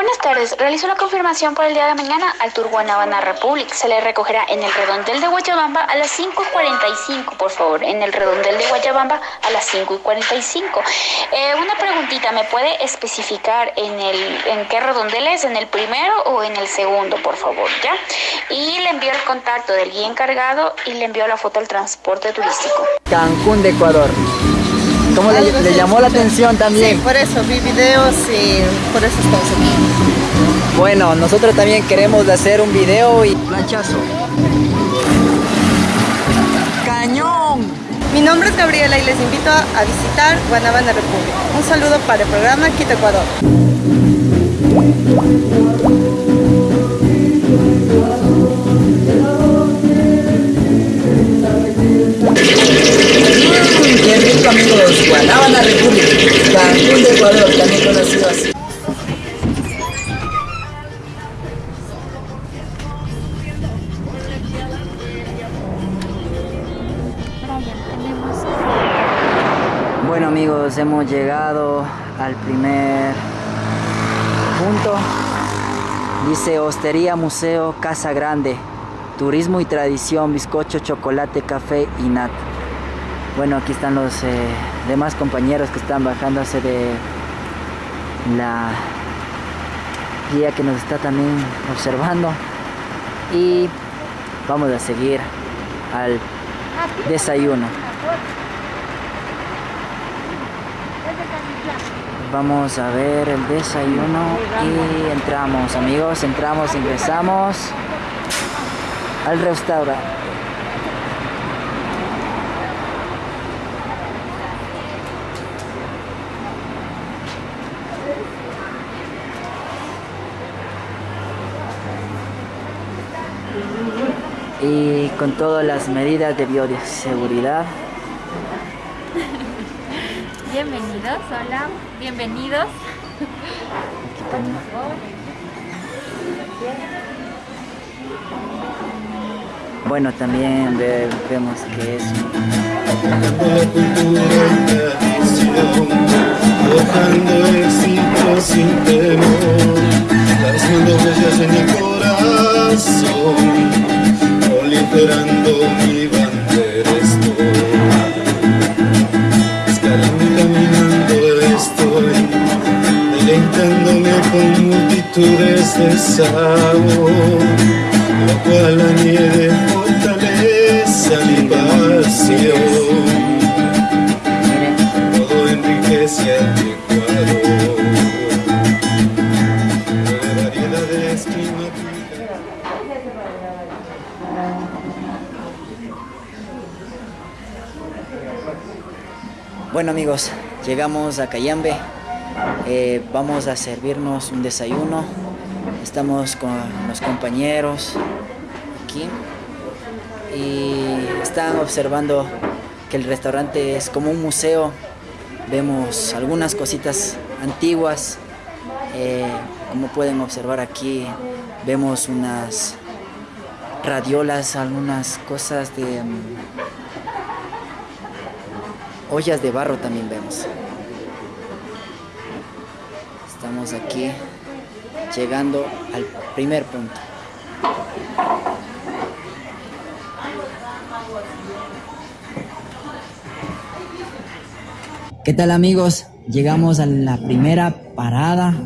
Buenas tardes. Realizó la confirmación por el día de mañana al Tour Guanabana Republic. Se le recogerá en el redondel de Guayabamba a las 5.45, por favor. En el redondel de Guayabamba a las 5.45. Eh, una preguntita, ¿me puede especificar en, el, en qué redondel es? ¿En el primero o en el segundo, por favor? ¿Ya? Y le envío el contacto del guía encargado y le envío la foto del transporte turístico. Cancún de Ecuador. ¿Cómo le, le, llamó la atención también? Sí, por eso vi videos y por eso estamos. Bueno, nosotros también queremos hacer un video y... Planchazo. ¡Cañón! Mi nombre es Gabriela y les invito a visitar Guanabana República. Un saludo para el programa Quito Ecuador. Rico amigos, Guanábana República, Cancún de Ecuador, también conocido así. Hemos llegado al primer punto. Dice Hostería Museo Casa Grande. Turismo y tradición, bizcocho, chocolate, café y nata. Bueno, aquí están los eh, demás compañeros que están bajándose de la guía que nos está también observando. Y vamos a seguir al desayuno. Vamos a ver el desayuno y entramos, amigos, entramos, ingresamos al restaurante. y con todas las medidas de bioseguridad. Bienvenidos, hola, bienvenidos. Bueno, también ve, vemos que es Buscando éxito sin temor, plasmando huellas en el corazón, proliferando mi bandera estoy. Escalando con multitudes de sabor, lo cual añade fortaleza mi pasión. Todo enriquece a mi Ecuador. De variedades climáticas. Bueno amigos, llegamos a Cayambe. Eh, vamos a servirnos un desayuno. Estamos con los compañeros aquí y están observando que el restaurante es como un museo. Vemos algunas cositas antiguas. Eh, como pueden observar aquí, vemos unas radiolas, algunas cosas de mm, ollas de barro también vemos. Estamos aquí llegando al primer punto. ¿Qué tal amigos? Llegamos a la primera parada,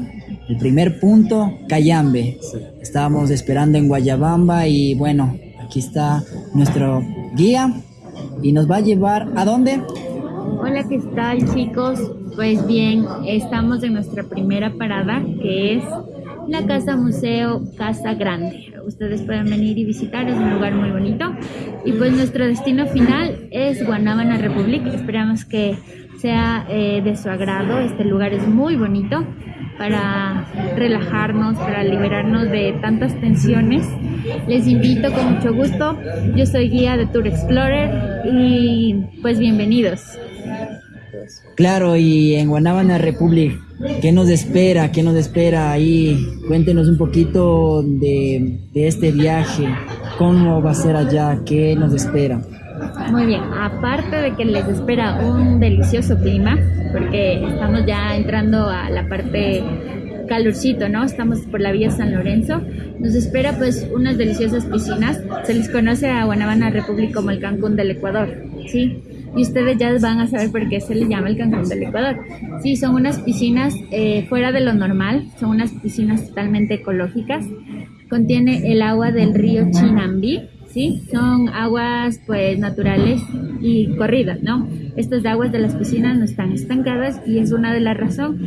el primer punto, Cayambe. Estábamos esperando en Guayabamba y bueno, aquí está nuestro guía y nos va a llevar a dónde? Hola, ¿qué tal chicos? Pues bien, estamos en nuestra primera parada que es la Casa Museo Casa Grande. Ustedes pueden venir y visitar, es un lugar muy bonito. Y pues nuestro destino final es Guanábana Republic. Esperamos que sea eh, de su agrado. Este lugar es muy bonito para relajarnos, para liberarnos de tantas tensiones. Les invito con mucho gusto. Yo soy guía de Tour Explorer y pues bienvenidos. Claro, y en Guanábana Republic, ¿qué nos espera? ¿Qué nos espera ahí? Cuéntenos un poquito de, de este viaje, cómo va a ser allá, qué nos espera. Muy bien, aparte de que les espera un delicioso clima, porque estamos ya entrando a la parte calorcito, ¿no? Estamos por la vía San Lorenzo. Nos espera pues unas deliciosas piscinas. Se les conoce a Guanabana República como el Cancún del Ecuador, ¿sí? Y ustedes ya van a saber por qué se le llama el Cancún del Ecuador. Sí, son unas piscinas eh, fuera de lo normal, son unas piscinas totalmente ecológicas. Contiene el agua del río Chinambí, ¿sí? Son aguas pues naturales y corridas, ¿no? Estas aguas de las piscinas no están estancadas y es una de las razones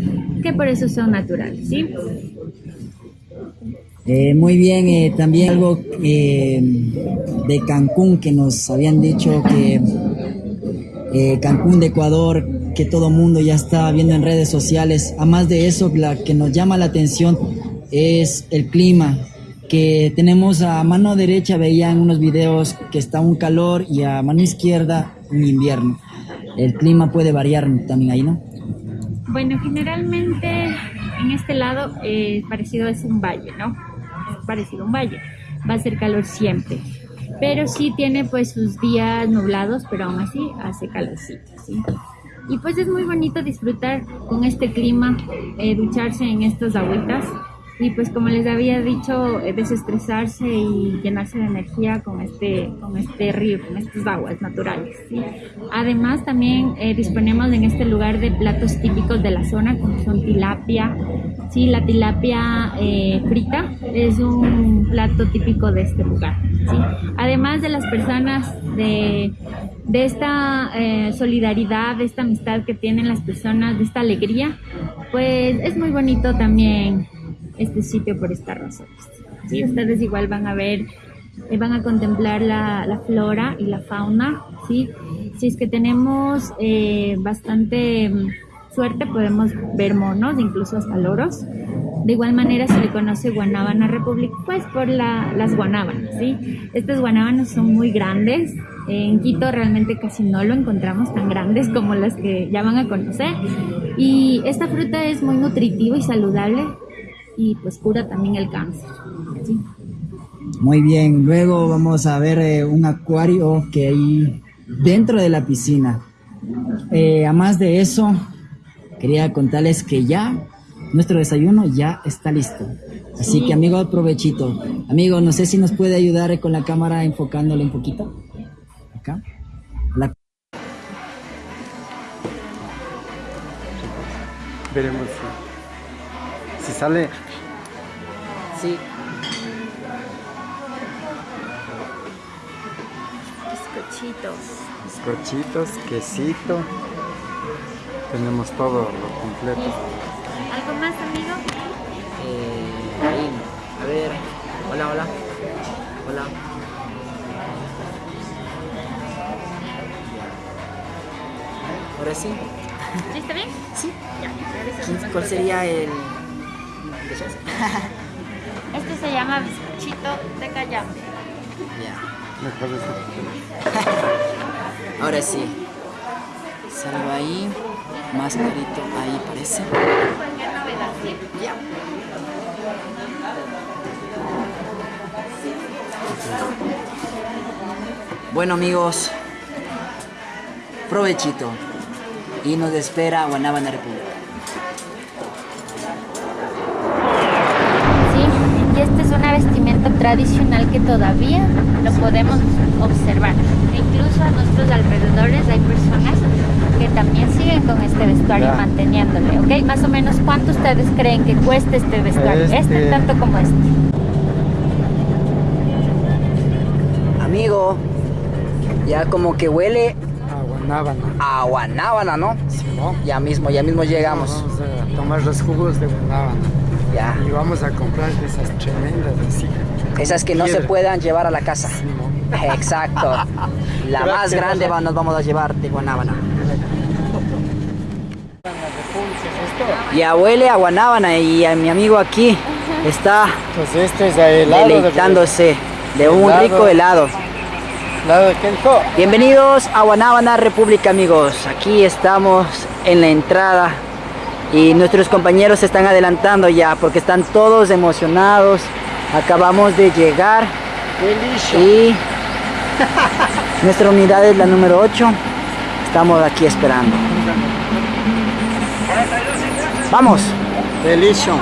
que por eso son naturales, ¿sí? Eh, muy bien, eh, también algo eh, de Cancún que nos habían dicho que eh, Cancún de Ecuador, que todo mundo ya está viendo en redes sociales. Además de eso, la que nos llama la atención es el clima, que tenemos a mano derecha, veían unos videos que está un calor y a mano izquierda un invierno. El clima puede variar también ahí, ¿no? Bueno, generalmente en este lado eh, parecido es un valle, ¿no? Es parecido a un valle. Va a ser calor siempre. Pero sí tiene pues sus días nublados, pero aún así hace calorcito, ¿sí? Y pues es muy bonito disfrutar con este clima, eh, ducharse en estas agüitas y pues como les había dicho, eh, desestresarse y llenarse de energía con este, con este río, con estas aguas naturales. ¿sí? Además también eh, disponemos en este lugar de platos típicos de la zona como son tilapia, sí, la tilapia eh, frita es un plato típico de este lugar. ¿sí? Además de las personas de, de esta eh, solidaridad, de esta amistad que tienen las personas, de esta alegría, pues es muy bonito también este sitio por estas razones. ¿sí? Ustedes igual van a ver, eh, van a contemplar la, la, flora y la fauna, ¿sí? Si es que tenemos eh, bastante mm, suerte, podemos ver monos, incluso hasta loros. De igual manera se le conoce Guanábana Republic, pues por la, las guanábanas, ¿sí? Estas guanábanas son muy grandes, en Quito realmente casi no lo encontramos tan grandes como las que ya van a conocer. Y esta fruta es muy nutritiva y saludable, y pues cura también el cáncer. ¿sí? Muy bien, luego vamos a ver eh, un acuario que hay dentro de la piscina. Eh, además de eso, quería contarles que ya nuestro desayuno ya está listo. Así sí. que amigos, provechito. Amigo, no sé si nos puede ayudar con la cámara enfocándole un poquito. Acá. La... Veremos si sale Sí. Bizcochitos. Bizcochitos, quesito. Tenemos todo lo completo. ¿Algo más, amigo? Eh, ahí. A ver. Hola, hola. Hola. Ahora sí. ¿Sí está bien? Sí. Ya. ¿Cuál sería el...? Este se llama bizcochito de callambe. Ya. Ahora sí. Salgo ahí. Más clarito ahí parece. Ya. Bueno amigos, provechito. Y nos espera Guanábana República. Tradicional que todavía lo podemos observar. E incluso a nuestros alrededores hay personas que también siguen con este vestuario Ya. manteniéndole, ¿ok? Más o menos, ¿cuánto ustedes creen que cueste este vestuario? Este, Este- tanto como este. Amigo, ya como que huele A Guanábana. a guanábana, ¿no? Ya mismo, ya mismo llegamos. Vamos a tomar los jugos de Guanábana. Ya. Y vamos a comprar de esas tremendas así. Esas que no se puedan llevar a la casa. Exacto. La más grande va- nos vamos a llevar de Guanábana. Ya huele a Guanábana y a mi amigo aquí está Pues este es el helado. de- deleitándose de un helado. rico helado. Bienvenidos a Guanábana República amigos. Aquí estamos en la entrada y nuestros compañeros se están adelantando ya porque están todos emocionados. Acabamos de llegar y nuestra unidad es la número 8. Estamos aquí esperando. Vamos. Delicio.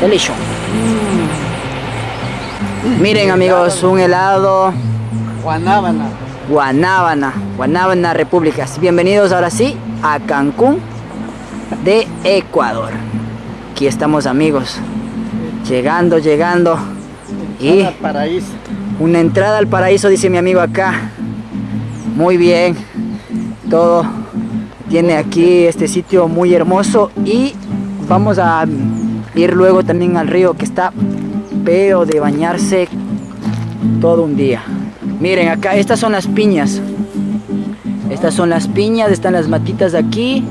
Delicio. Miren amigos, un helado Guanábana. Guanábana, Guanábana Repúblicas. Bienvenidos ahora sí a Cancún de Ecuador. Aquí estamos amigos, llegando, llegando. Y Al paraíso. una entrada al paraíso, dice mi amigo acá. Muy bien, todo tiene aquí este sitio muy hermoso y vamos a ir luego también al río que está pero de bañarse todo un día. Miren acá, estas son las piñas. Estas son las piñas, están las matitas aquí.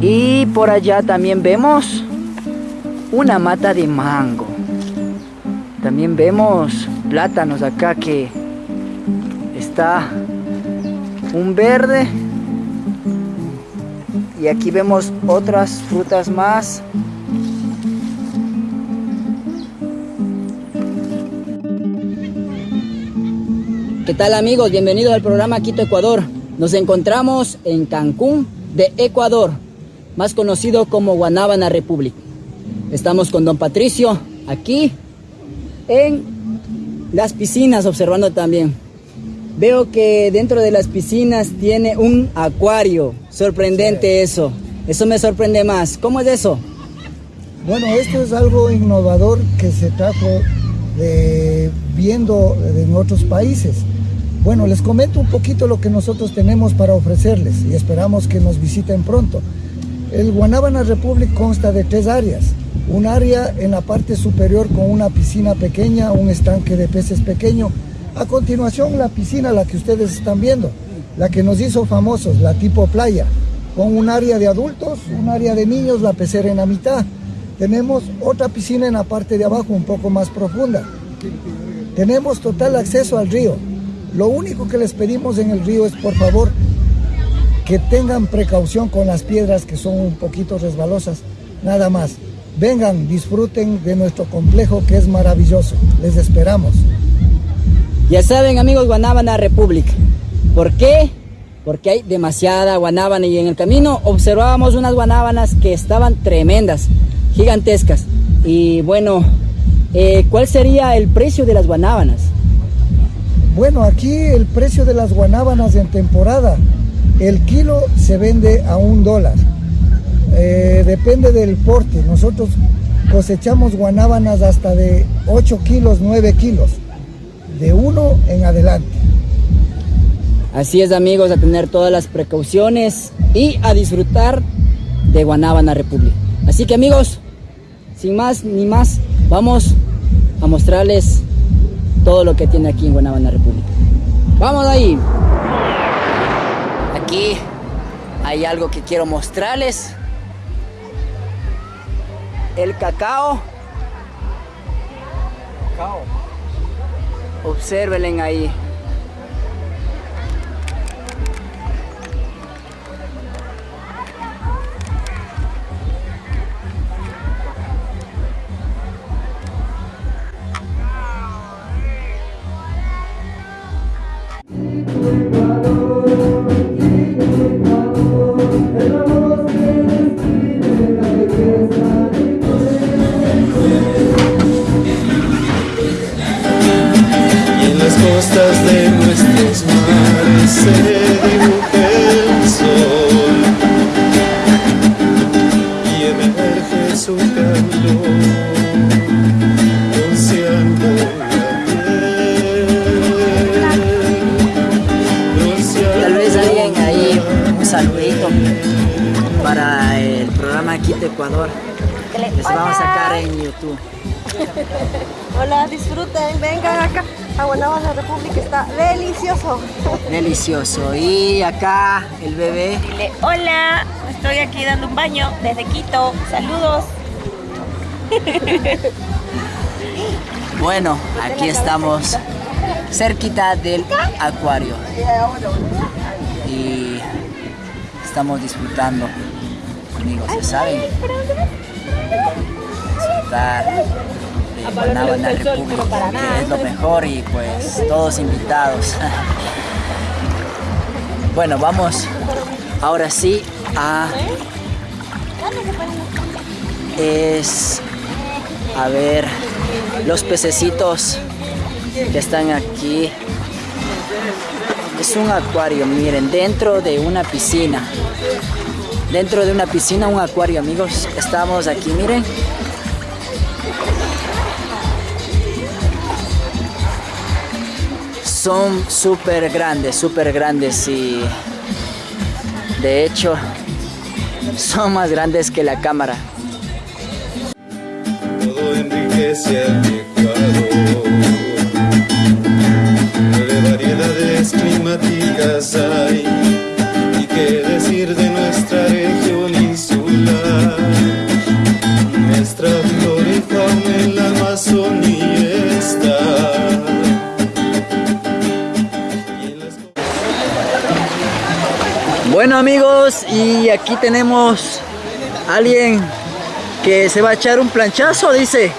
Y por allá también vemos una mata de mango. También vemos plátanos acá que está un verde. Y aquí vemos otras frutas más. ¿Qué tal amigos? Bienvenidos al programa Quito Ecuador. Nos encontramos en Cancún de Ecuador, más conocido como Guanábana Republic. Estamos con don Patricio aquí en las piscinas observando también. Veo que dentro de las piscinas tiene un acuario. Sorprendente eso. Eso me sorprende más. ¿Cómo es eso? Bueno, esto es algo innovador que se trajo de, viendo en otros países. Bueno, les comento un poquito lo que nosotros tenemos para ofrecerles y esperamos que nos visiten pronto. El Guanábana Republic consta de tres áreas. Un área en la parte superior con una piscina pequeña, un estanque de peces pequeño. A continuación la piscina, la que ustedes están viendo, la que nos hizo famosos, la tipo playa, con un área de adultos, un área de niños, la pecera en la mitad. Tenemos otra piscina en la parte de abajo, un poco más profunda. Tenemos total acceso al río. Lo único que les pedimos en el río es, por favor, que tengan precaución con las piedras que son un poquito resbalosas, nada más. Vengan, disfruten de nuestro complejo que es maravilloso. Les esperamos. Ya saben amigos, Guanábana Republic. ¿Por qué? Porque hay demasiada guanábana y en el camino observábamos unas guanábanas que estaban tremendas, gigantescas. Y bueno, eh, ¿cuál sería el precio de las guanábanas? Bueno, aquí el precio de las guanábanas en temporada, el kilo se vende a un dólar. Eh, depende del porte. Nosotros cosechamos guanábanas hasta de 8 kilos, 9 kilos, de uno en adelante. Así es amigos, a tener todas las precauciones y a disfrutar de Guanábana Republic. Así que amigos, sin más ni más, vamos a mostrarles todo lo que tiene aquí en Guanábana Republic. Vamos ahí. Aquí hay algo que quiero mostrarles. El cacao. Observen ahí. Para el programa Quito Ecuador. Les vamos a sacar en YouTube. Hola, disfruten, vengan acá a Guanábana República, está delicioso. Delicioso. Y acá el bebé. Dile, hola, estoy aquí dando un baño desde Quito. Saludos. Bueno, aquí estamos cerquita del acuario. Y estamos disfrutando, amigos, ya saben. Disfrutar de Guanábana República, que es lo mejor y pues todos invitados. Bueno, vamos ahora sí a... Es a ver los pececitos que están aquí. Es un acuario, miren, dentro de una piscina. Dentro de una piscina, un acuario, amigos. Estamos aquí, miren. Son súper grandes, súper grandes y de hecho son más grandes que la cámara. Todo enriquece Bueno amigos, y aquí tenemos a alguien que se va a echar un planchazo, dice.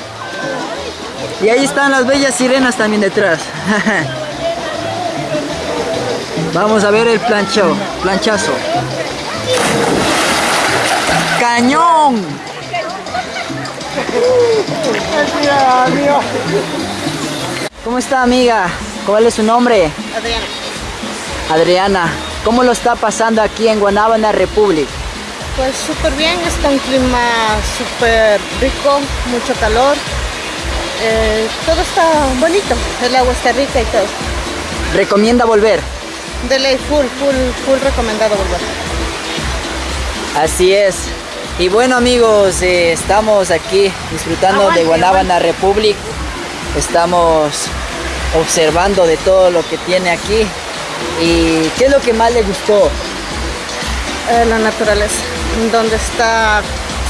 Y ahí están las bellas sirenas también detrás. Vamos a ver el plancho, planchazo. ¡Cañón! ¿Cómo está amiga? ¿Cuál es su nombre? Adriana. Adriana. ¿Cómo lo está pasando aquí en Guanábana Republic? Pues súper bien, está un clima súper rico, mucho calor. Eh, todo está bonito, el agua está rica y todo. ¿Recomienda volver? De ley, full, full, full recomendado volver. Así es. Y bueno amigos, eh, estamos aquí disfrutando de Guanábana Republic. Estamos observando de todo lo que tiene aquí. ¿Y qué es lo que más le gustó? Eh, la naturaleza, donde está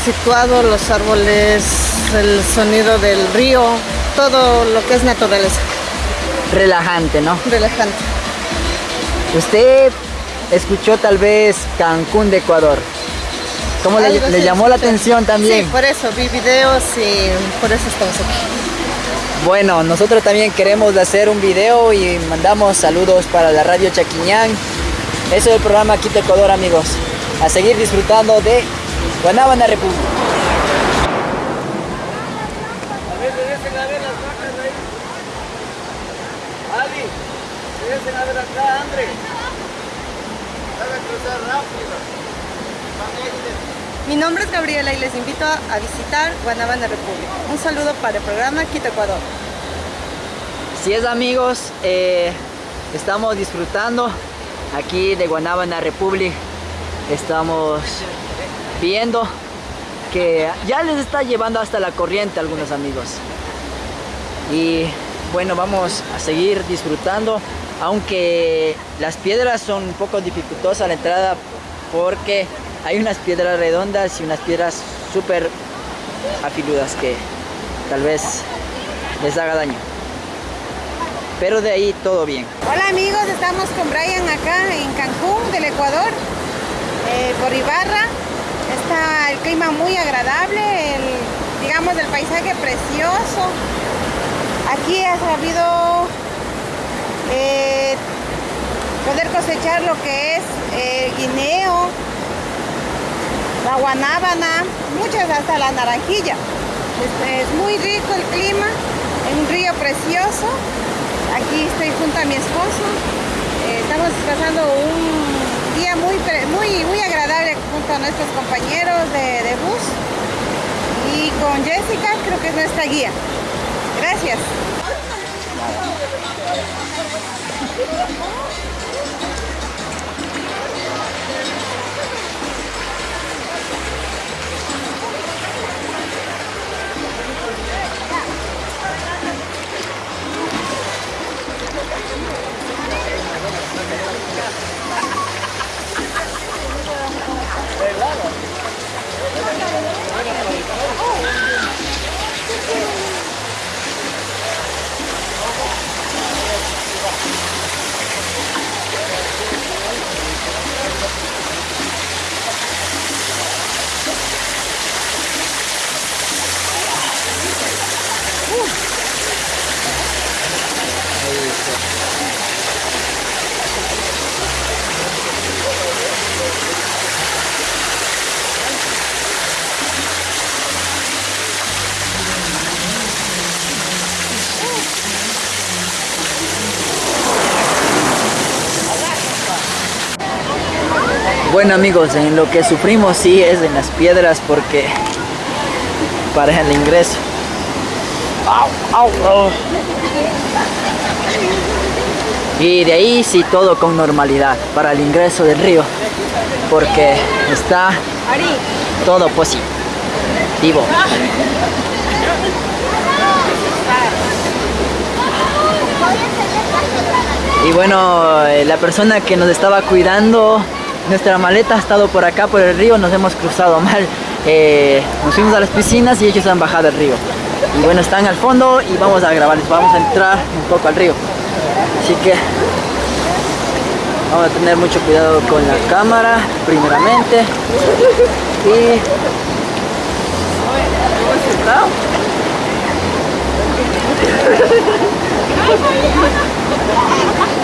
situado los árboles, el sonido del río, todo lo que es naturaleza, Relajante, ¿no? relajante. Usted escuchó tal vez Cancún de Ecuador. ¿Cómo le, le llamó la atención también? Sí, por eso vi videos y por eso estamos aquí. Bueno, nosotros también queremos hacer un video y mandamos saludos para la radio Chaquiñán. Eso es el programa Quito Ecuador, amigos. A seguir disfrutando de Guanábana República. Mi nombre es Gabriela y les invito a, visitar Guanabana República. Un saludo para el programa Quito Ecuador. Así es amigos, eh, estamos disfrutando aquí de Guanábana Republic. Estamos viendo que ya les está llevando hasta la corriente algunos amigos. Y bueno, vamos a seguir disfrutando, aunque las piedras son un poco dificultosas a la entrada porque hay unas piedras redondas y unas piedras súper afiludas que tal vez les haga daño. Pero de ahí todo bien. Hola amigos, estamos con Brian acá en Cancún, del Ecuador, eh, por. Está el clima muy agradable, digamos el paisaje precioso. Aquí ha sabido eh, poder cosechar lo que es eh, guineo, la guanábana, muchas hasta la naranjilla. Es, es muy rico el clima, en un río precioso. Aquí estoy junto a mi esposo. Eh, estamos pasando un día muy, muy, muy agradable junto a nuestros compañeros de bus. Y con Jessica, creo que es nuestra guía. Gracias. Bueno amigos, en lo que sufrimos sí es en las piedras porque para el ingreso. Y de ahí sí todo con normalidad para el ingreso del río porque está todo positivo. Y bueno, eh, la persona que nos estaba cuidando, nuestra maleta ha estado por acá, por el río, nos hemos cruzado mal. Eh, nos fuimos a las piscinas y ellos han bajado el río. Y bueno, están al fondo y vamos a grabarles, vamos a entrar un poco al río. Así que vamos a tener mucho cuidado con la cámara, primeramente. Y...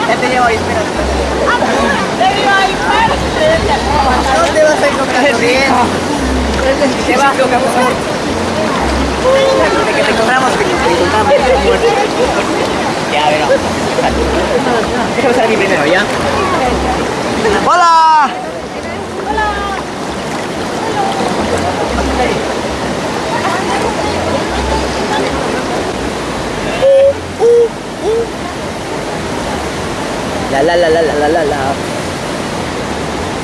Ya te llevo ahí, espérate. Te vas a encontrar bien. Vas. De que te encontramos, te. Ya, a primero, ¿ya? ¡Hola! La la la la la la la la.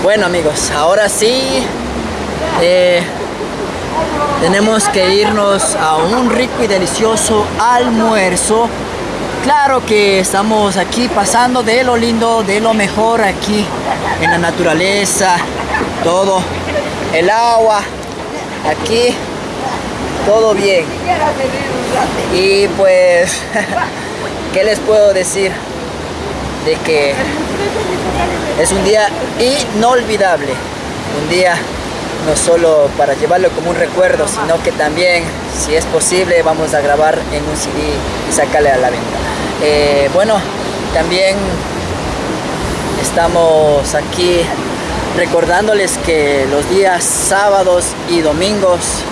Bueno amigos, ahora sí eh, tenemos que irnos a un rico y delicioso almuerzo. Claro que estamos aquí pasando de lo lindo, de lo mejor aquí en la naturaleza, todo, el agua, aquí, todo bien. Y pues, ¿qué les puedo decir? De que es un día inolvidable, un día no solo para llevarlo como un recuerdo, sino que también, si es posible, vamos a grabar en un CD y sacarle a la venta. Eh, bueno, también estamos aquí recordándoles que los días sábados y domingos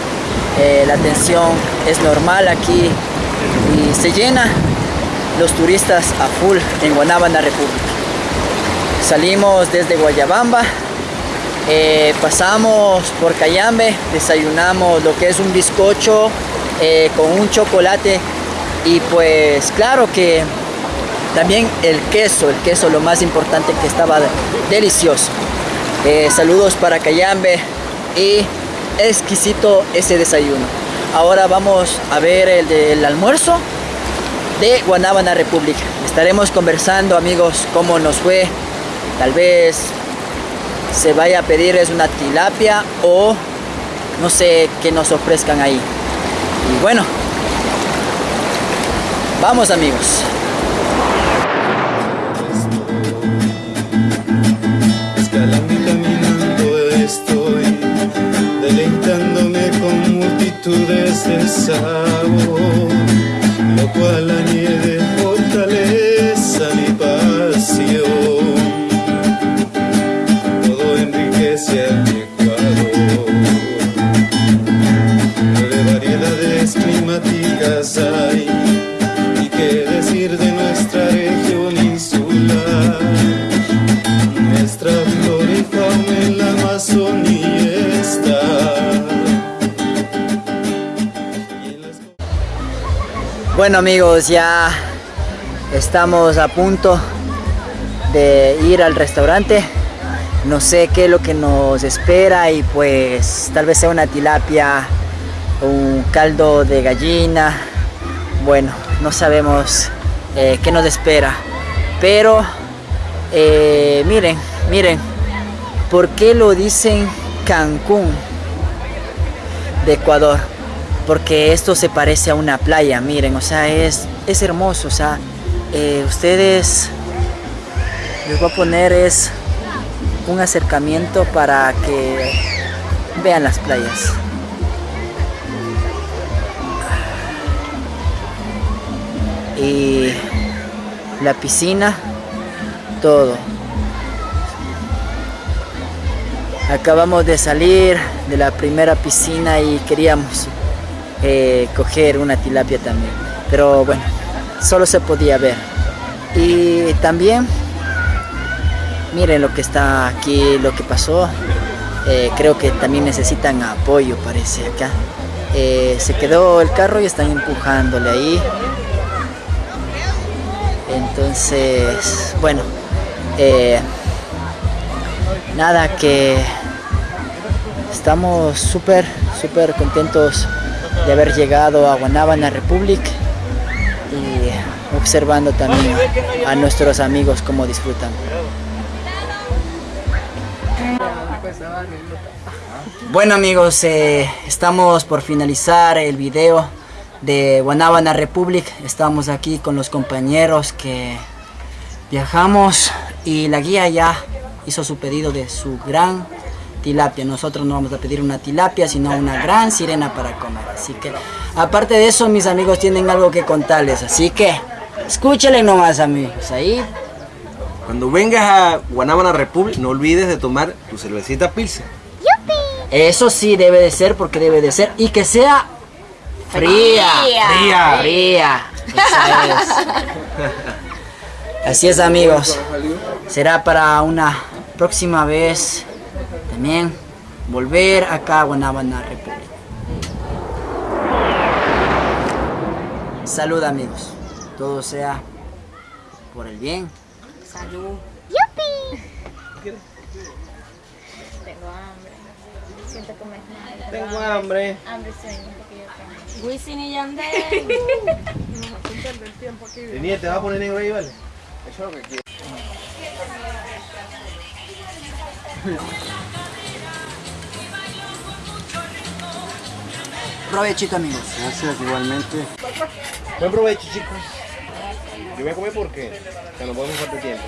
eh, la atención es normal aquí y se llena los turistas a full en Guanábana República. Salimos desde Guayabamba, eh, pasamos por Cayambe, desayunamos lo que es un bizcocho eh, con un chocolate y pues claro que también el queso, el queso lo más importante que estaba delicioso. Eh, saludos para Cayambe y exquisito ese desayuno. Ahora vamos a ver el del almuerzo de Guanábana República. Estaremos conversando amigos cómo nos fue. Tal vez se vaya a pedir es una tilapia o no sé qué nos ofrezcan ahí. Y bueno, vamos amigos. Escalando y caminando estoy, deleitándome con multitudes de sabor, lo cual añade hay, y qué decir de nuestra región insular. Nuestra flora y fauna en la Amazonía está. Bueno amigos, ya estamos a punto de ir al restaurante. No sé qué es lo que nos espera y pues tal vez sea una tilapia, un caldo de gallina. Bueno, no sabemos eh, qué nos espera. Pero eh, miren, miren, ¿por qué lo dicen Cancún de Ecuador? Porque esto se parece a una playa, miren, o sea, es, es hermoso, o sea, eh, ustedes les voy a poner es un acercamiento para que vean las playas. Y la piscina, todo. Acabamos de salir de la primera piscina y queríamos eh, coger una tilapia también. Pero bueno, solo se podía ver. Y también Miren lo que está aquí, lo que pasó. Eh, creo que también necesitan apoyo, parece acá. Eh, se quedó el carro y están empujándole ahí. Entonces, bueno, eh, nada que estamos súper, súper contentos de haber llegado a Guanábana Republic y observando también a nuestros amigos cómo disfrutan. Bueno amigos, eh, estamos por finalizar el video de Guanábana Republic. Estamos aquí con los compañeros que viajamos y la guía ya hizo su pedido de su gran tilapia. Nosotros no vamos a pedir una tilapia, sino una gran sirena para comer. Así que, aparte de eso, mis amigos tienen algo que contarles. Así que, escúchenle nomás, amigos. Ahí. Cuando vengas a Guanábana Republic, no olvides de tomar tu cervecita Pilsen. Eso sí debe de ser, porque debe de ser. Y que sea fría. Fría. Fría. Es. Así es, amigos. Será para una próxima vez también volver acá a Guanábana República. Salud, amigos. Todo sea por el bien. Salud. ¡Yupi! Tengo hambre. Siento comer nada. Tengo hambre. Hambre sueño Wisin y Yandel. Tenía, te vas a poner negro ahí, ¿vale? Eso es lo que quiero. Provechito, amigos. Gracias, igualmente. Buen provecho, chicos. Yo voy a comer porque ya no podemos falta tiempo.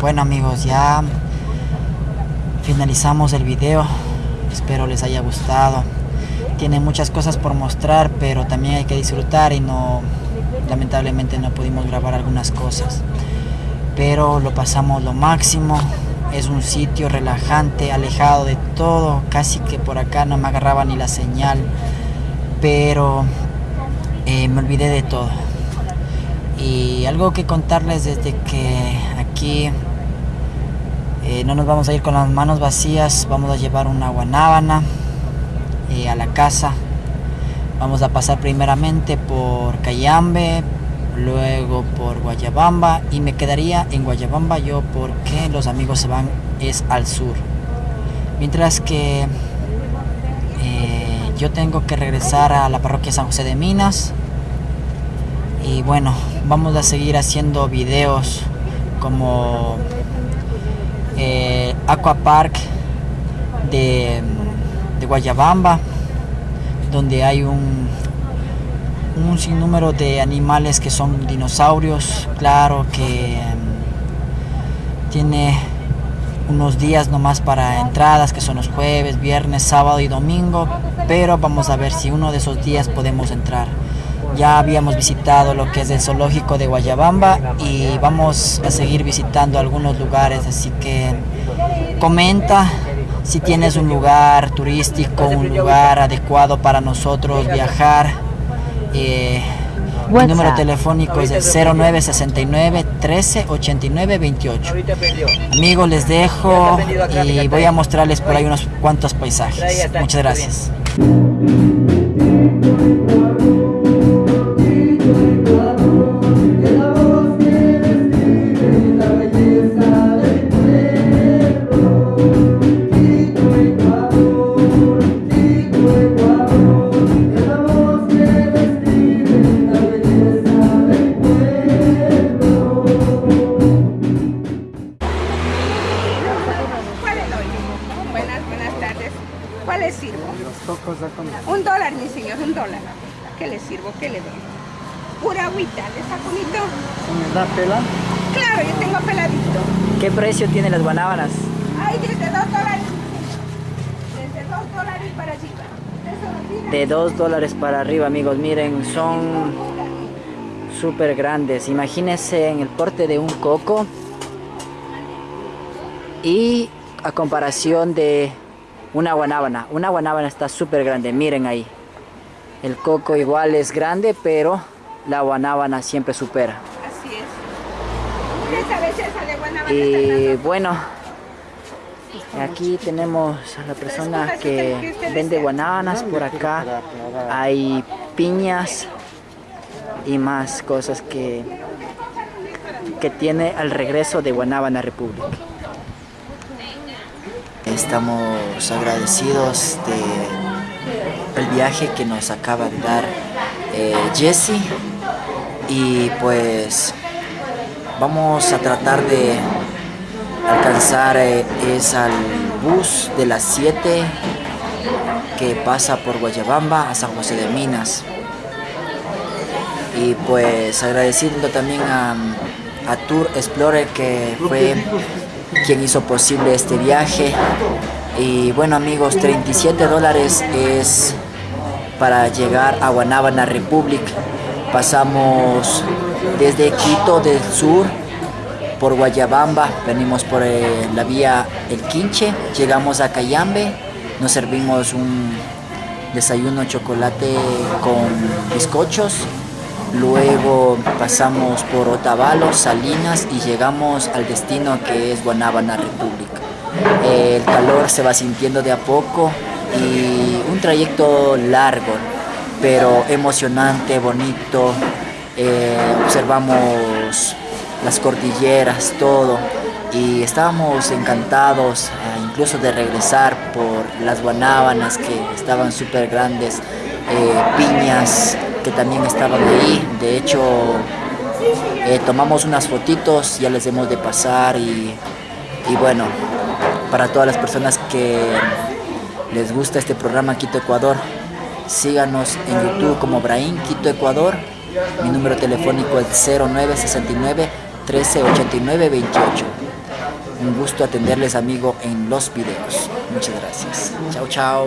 Bueno amigos, ya finalizamos el video. Espero les haya gustado. Tiene muchas cosas por mostrar, pero también hay que disfrutar y no, lamentablemente no pudimos grabar algunas cosas. Pero lo pasamos lo máximo. Es un sitio relajante, alejado de todo. Casi que por acá no me agarraba ni la señal. Pero eh, me olvidé de todo. Y algo que contarles desde que aquí eh, no nos vamos a ir con las manos vacías, vamos a llevar una guanábana eh, a la casa. Vamos a pasar primeramente por Cayambe, luego por Guayabamba y me quedaría en Guayabamba yo porque los amigos se van es al sur. Mientras que eh, yo tengo que regresar a la parroquia San José de Minas y bueno, vamos a seguir haciendo videos como eh, Aqua Park de, de Guayabamba donde hay un, un sinnúmero de animales que son dinosaurios. Claro que mm, tiene unos días nomás para entradas que son los jueves, viernes, sábado y domingo pero vamos a ver si uno de esos días podemos entrar ya habíamos visitado lo que es el zoológico de Guayabamba y vamos a seguir visitando algunos lugares, así que comenta si tienes un lugar turístico, un lugar adecuado para nosotros viajar. Eh, mi número telefónico es el 0969 13 89 28. Amigos, les dejo y voy a mostrarles por ahí unos cuantos paisajes. Muchas gracias. Agüita, ¿le está bonito? ¿Me da pela? Claro, yo tengo peladito. ¿Qué precio tienen las guanábanas? Hay desde dos dólares. Desde dos dólares para arriba. De 2 dólares para arriba, amigos. Miren, son súper grandes. Imagínense en el porte de un coco. Y a comparación de una guanábana. Una guanábana está súper grande. Miren ahí. El coco igual es grande, pero la guanábana siempre supera. Así es. Guanábana. Y bueno, aquí tenemos a la persona que vende guanábanas por acá. Hay piñas y más cosas que, que tiene al regreso de Guanábana República. Estamos agradecidos de el viaje que nos acaba de dar eh, Jesse y pues vamos a tratar de alcanzar eh, es al bus de las 7 que pasa por Guayabamba a San José de Minas. Y pues agradeciendo también a, a Tour Explorer que fue quien hizo posible este viaje. Y bueno amigos 37 dólares es para llegar a Guanábana Republic pasamos desde Quito del sur por Guayabamba, venimos por eh, la vía El Quinche, llegamos a Cayambe, nos servimos un desayuno chocolate con bizcochos, luego pasamos por Otavalo, Salinas y llegamos al destino que es Guanábana República. el calor se va sintiendo de a poco y un trayecto largo, pero emocionante, bonito. Eh, observamos las cordilleras, todo. Y estábamos encantados eh, incluso de regresar por las guanábanas que estaban súper grandes, eh, piñas que también estaban ahí. De hecho, tomamos unas fotitos, ya les hemos de pasar y bueno, para todas las personas que les gusta este programa Quito Ecuador, síganos en YouTube como Brain Quito Ecuador. Mi número telefónico es 0969 1389 28. Un gusto atenderles amigo en los videos. Muchas gracias. Chao, chao.